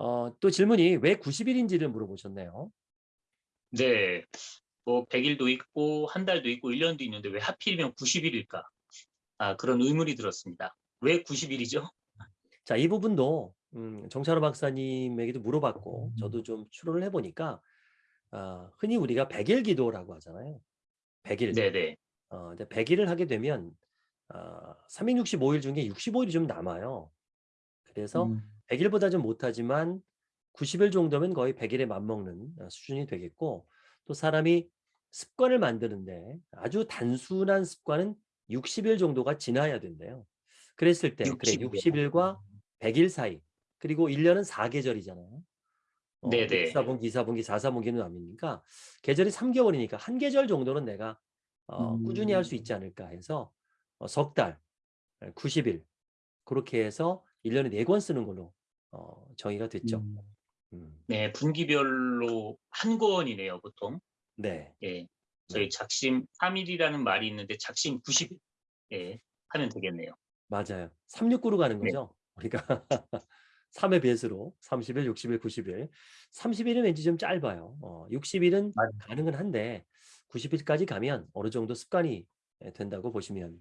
어, 또 질문이 왜 90일인지를 물어보셨네요. 네. 뭐 100일도 있고 한 달도 있고 1년도 있는데 왜 하필이면 90일일까? 아, 그런 의문이 들었습니다. 왜 90일이죠? 자, 이 부분도 음, 정찬호 박사님에게도 물어봤고 저도 좀 추론을 해보니까 아, 흔히 우리가 100일 기도라고 하잖아요. 100일. 네네. 어, 근데 100일을 하게 되면 아, 365일 중에 65일이 좀 남아요. 그래서 음. 100일보다 좀 못하지만 90일 정도면 거의 100일에 맞먹는 어, 수준이 되겠고 또 사람이 습관을 만드는데 아주 단순한 습관은 60일 정도가 지나야 된대요. 그랬을 때 그래 60일. 60일과 100일 사이 그리고 1년은 4계절이잖아요. 어, 네네. 1사분기, 2사분기, 4사분기는 남이니까 계절이 3개월이니까 한 계절 정도는 내가 어, 꾸준히 할 수 있지 않을까 해서 어, 석 달, 90일 그렇게 해서 1년에 4권 쓰는 걸로 어, 정의가 됐죠. 음. 음, 네, 분기별로 한 권이네요, 보통. 네. 예. 저희 작심 3일이라는 말이 있는데 작심 90일. 예. 하면 되겠네요. 맞아요. 369로 가는 네. 거죠. 우리가 3의 배수로 30일, 60일, 90일. 30일은 왠지 좀 짧아요. 어, 60일은 맞아요. 가능은 한데 90일까지 가면 어느 정도 습관이 된다고 보시면